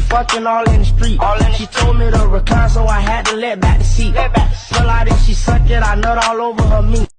fucking all in the street. All in she told me to recline, so I had to let back the seat. Let back. Pull out and she suck it, I nut all over her meat.